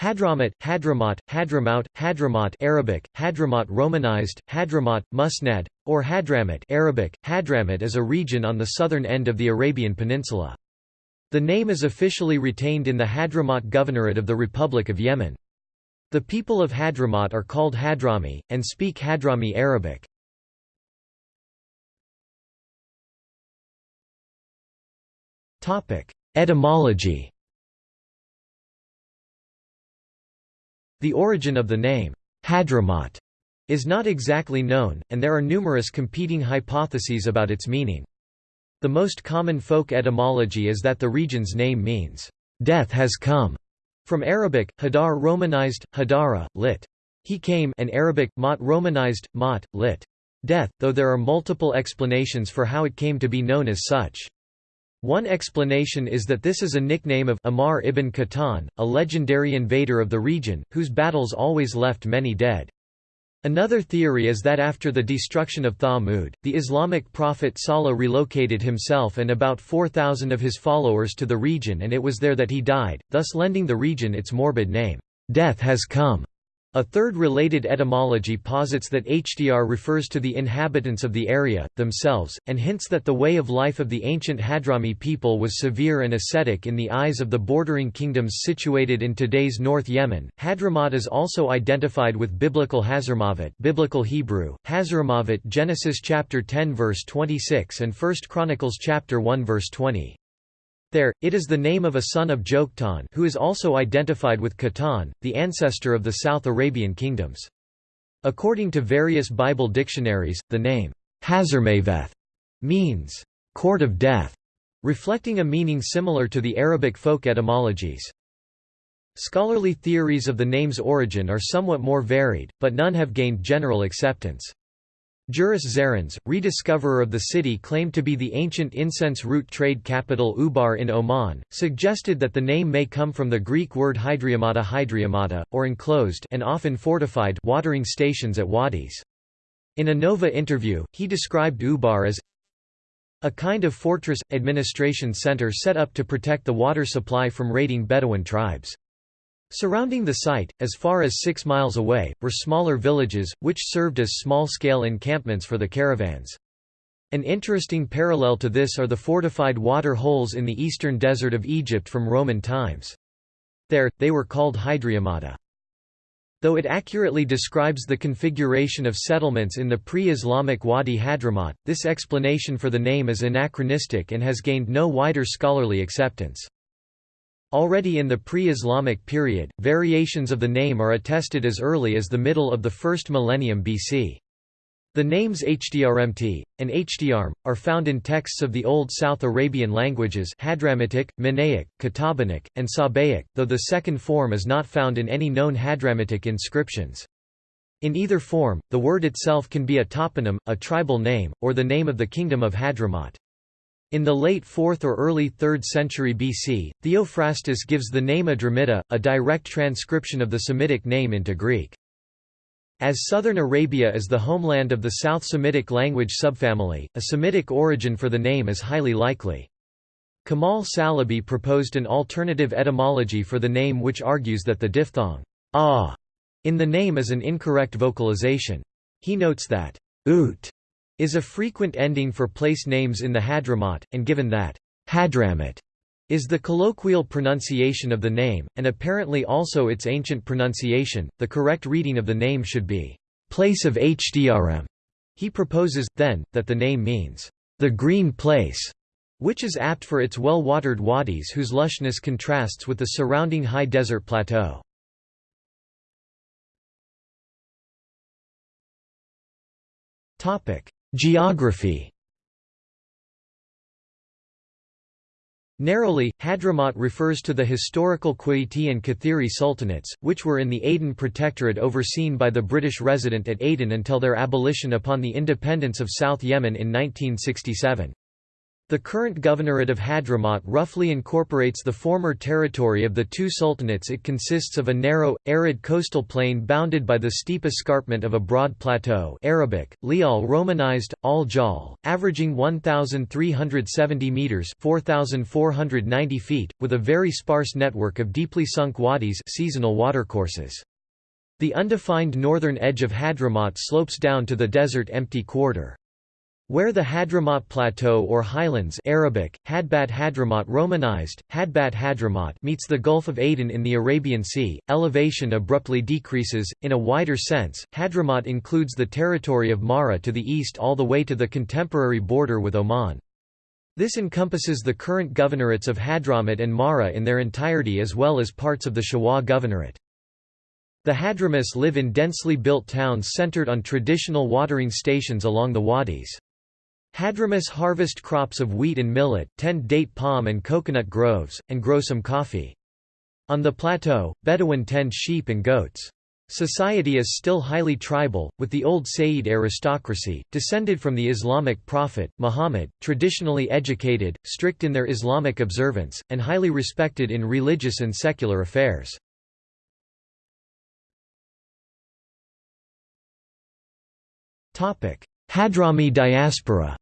Hadramaut, Hadramaut, Hadramaut, Hadramaut Arabic, Hadramaut Romanized, Hadramaut, Musnad, or Hadramut Arabic, Hadramut is a region on the southern end of the Arabian Peninsula. The name is officially retained in the Hadramaut Governorate of the Republic of Yemen. The people of Hadramaut are called Hadrami, and speak Hadrami Arabic. Etymology The origin of the name, Hadramaut, is not exactly known, and there are numerous competing hypotheses about its meaning. The most common folk etymology is that the region's name means, "'Death has come' from Arabic, Hadar Romanized, Hadara, lit. He came and Arabic, Mat Romanized, Mat, lit. Death, though there are multiple explanations for how it came to be known as such. One explanation is that this is a nickname of Amar ibn Qahtan, a legendary invader of the region, whose battles always left many dead. Another theory is that after the destruction of Thamud, the Islamic prophet Salih relocated himself and about 4,000 of his followers to the region and it was there that he died, thus lending the region its morbid name, "'Death has come'". A third related etymology posits that Hdr refers to the inhabitants of the area, themselves, and hints that the way of life of the ancient Hadrami people was severe and ascetic in the eyes of the bordering kingdoms situated in today's North Yemen. Hadramaut is also identified with biblical Hazarmavet, biblical Hebrew, Hazarmavet Genesis chapter 10 verse 26 and 1 Chronicles chapter 1 verse 20. There, it is the name of a son of Joktan who is also identified with Qahtan, the ancestor of the South Arabian kingdoms. According to various Bible dictionaries, the name Hazarmaveth means court of death, reflecting a meaning similar to the Arabic folk etymologies. Scholarly theories of the name's origin are somewhat more varied, but none have gained general acceptance. Juris Zarins, rediscoverer of the city claimed to be the ancient incense route trade capital Ubar in Oman, suggested that the name may come from the Greek word hydreumata hydreumata, or enclosed and often fortified watering stations at wadis. In a Nova interview, he described Ubar as a kind of fortress, administration center set up to protect the water supply from raiding Bedouin tribes. Surrounding the site, as far as six miles away, were smaller villages, which served as small-scale encampments for the caravans. An interesting parallel to this are the fortified water holes in the eastern desert of Egypt from Roman times. There, they were called hydreumata. Though it accurately describes the configuration of settlements in the pre-Islamic Wadi Hadramaut, this explanation for the name is anachronistic and has gained no wider scholarly acceptance. Already in the pre-Islamic period, variations of the name are attested as early as the middle of the first millennium BC. The names Hdrmt, and Hdrm, are found in texts of the Old South Arabian languages Hadramitic, Minaic, Qatabanic, and Sabaic, though the second form is not found in any known Hadramitic inscriptions. In either form, the word itself can be a toponym, a tribal name, or the name of the kingdom of Hadramaut. In the late 4th or early 3rd century BC, Theophrastus gives the name Adramita, a direct transcription of the Semitic name into Greek. As southern Arabia is the homeland of the South Semitic language subfamily, a Semitic origin for the name is highly likely. Kamal Salibi proposed an alternative etymology for the name which argues that the diphthong ah in the name is an incorrect vocalization. He notes that ut is a frequent ending for place names in the Hadramaut, and given that Hadramut is the colloquial pronunciation of the name, and apparently also its ancient pronunciation, the correct reading of the name should be place of Hdrm. He proposes, then, that the name means the green place, which is apt for its well-watered wadis whose lushness contrasts with the surrounding high desert plateau. Geography Narrowly, Hadramaut refers to the historical Qaiti and Kathiri sultanates, which were in the Aden Protectorate overseen by the British resident at Aden until their abolition upon the independence of South Yemen in 1967. The current governorate of Hadramaut roughly incorporates the former territory of the two sultanates it consists of a narrow, arid coastal plain bounded by the steep escarpment of a broad plateau Arabic, Lial Romanized, Al Jal, averaging 1,370 metres 4,490 feet, with a very sparse network of deeply sunk wadis seasonal watercourses. The undefined northern edge of Hadramaut slopes down to the desert empty quarter. Where the Hadramaut Plateau or highlands Arabic, Hadbat Hadramaut Romanized, Hadbat Hadramaut meets the Gulf of Aden in the Arabian Sea, elevation abruptly decreases. In a wider sense, Hadramaut includes the territory of Mahra to the east all the way to the contemporary border with Oman. This encompasses the current governorates of Hadramaut and Mahra in their entirety as well as parts of the Shabwa governorate. The Hadramis live in densely built towns centered on traditional watering stations along the wadis. Hadramis harvest crops of wheat and millet, tend date palm and coconut groves, and grow some coffee. On the plateau, Bedouin tend sheep and goats. Society is still highly tribal, with the old Sayyid aristocracy, descended from the Islamic prophet, Muhammad, traditionally educated, strict in their Islamic observance, and highly respected in religious and secular affairs. Hadrami diaspora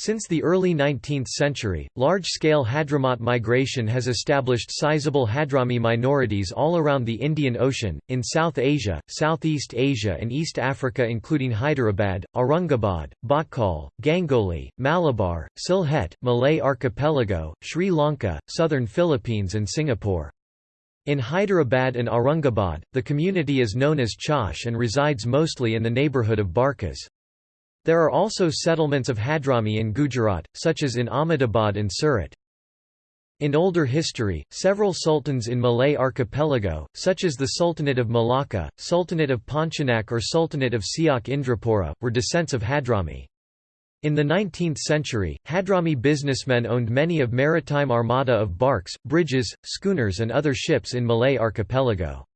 Since the early 19th century, large-scale Hadramaut migration has established sizable Hadrami minorities all around the Indian Ocean, in South Asia, Southeast Asia and East Africa including Hyderabad, Aurangabad, Bhatkal, Gangoli, Malabar, Sylhet, Malay Archipelago, Sri Lanka, southern Philippines and Singapore. In Hyderabad and Aurangabad, the community is known as Chaush and resides mostly in the neighbourhood of Barkas. There are also settlements of Hadrami in Gujarat, such as in Ahmedabad and Surat. In older history, several sultans in Malay archipelago, such as the Sultanate of Malacca, Sultanate of Pontianak or Sultanate of Siak Indrapura, were descents of Hadrami. In the 19th century, Hadrami businessmen owned many of maritime armada of barks, bridges, schooners and other ships in Malay archipelago.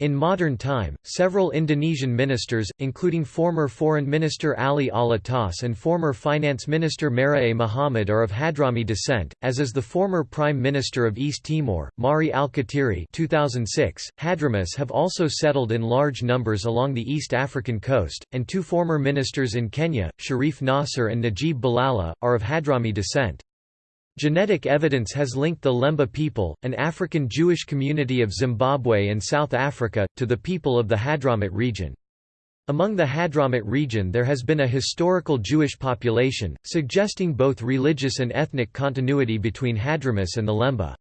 In modern time, several Indonesian ministers, including former Foreign Minister Ali Alatas and former Finance Minister Mar'ie Muhammad are of Hadrami descent, as is the former Prime Minister of East Timor, Mari Alkatiri 2006. Hadramis have also settled in large numbers along the East African coast, and two former ministers in Kenya, Sharif Nasser and Najib Balala, are of Hadrami descent. Genetic evidence has linked the Lemba people, an African Jewish community of Zimbabwe and South Africa, to the people of the Hadramut region. Among the Hadramut region there has been a historical Jewish population, suggesting both religious and ethnic continuity between Hadramis and the Lemba.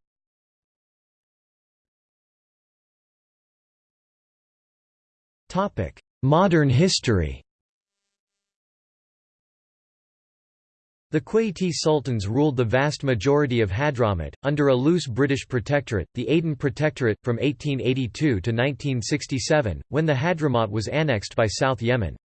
Modern history The Qayti sultans ruled the vast majority of Hadramut, under a loose British protectorate, the Aden Protectorate, from 1882 to 1967, when the Hadramaut was annexed by South Yemen.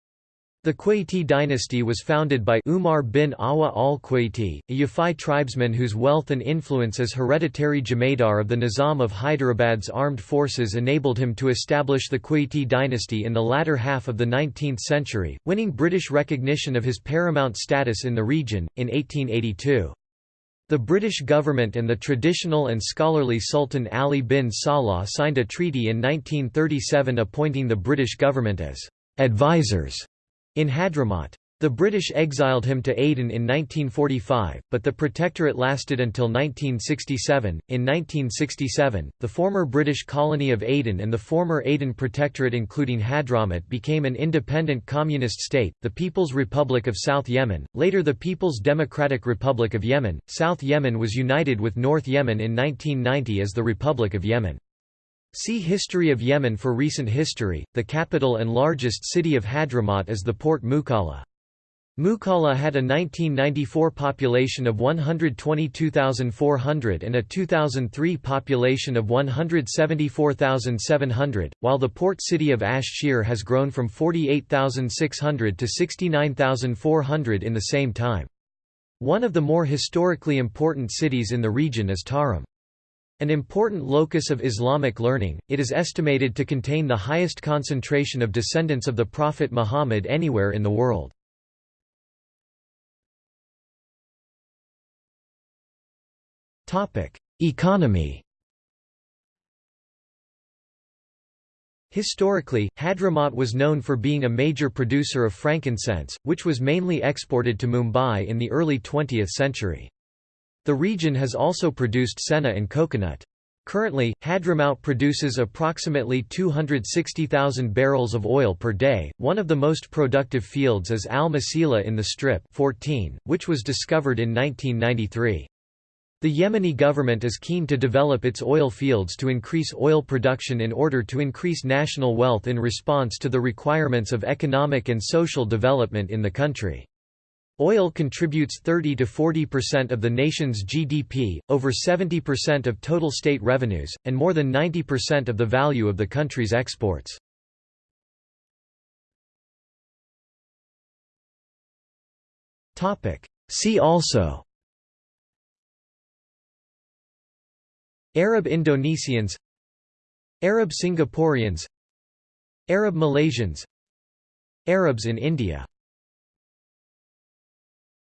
The Qayti dynasty was founded by Umar bin Awadh al-Qayti, a Yafai tribesman whose wealth and influence as hereditary Jemadar of the Nizam of Hyderabad's armed forces enabled him to establish the Qayti dynasty in the latter half of the 19th century, winning British recognition of his paramount status in the region, in 1882. The British government and the traditional and scholarly Sultan Ali bin Salah signed a treaty in 1937 appointing the British government as advisors in Hadramaut. The British exiled him to Aden in 1945, but the protectorate lasted until 1967. In 1967, the former British colony of Aden and the former Aden Protectorate, including Hadramaut, became an independent communist state, the People's Republic of South Yemen, later the People's Democratic Republic of Yemen. South Yemen was united with North Yemen in 1990 as the Republic of Yemen. See History of Yemen for recent history. The capital and largest city of Hadramaut is the port Mukalla. Mukalla had a 1994 population of 122,400 and a 2003 population of 174,700, while the port city of Ash Shihr has grown from 48,600 to 69,400 in the same time. One of the more historically important cities in the region is Tarim. An important locus of Islamic learning, it is estimated to contain the highest concentration of descendants of the Prophet Muhammad anywhere in the world. Economy Historically, Hadramaut was known for being a major producer of frankincense, which was mainly exported to Mumbai in the early 20th century. The region has also produced senna and coconut. Currently, Hadramaut produces approximately 260,000 barrels of oil per day. One of the most productive fields is Al Masila in the Strip 14, which was discovered in 1993. The Yemeni government is keen to develop its oil fields to increase oil production in order to increase national wealth in response to the requirements of economic and social development in the country. Oil contributes 30 to 40% of the nation's GDP, over 70% of total state revenues, and more than 90% of the value of the country's exports. See also Arab Indonesians Arab Singaporeans Arab Malaysians Arabs in India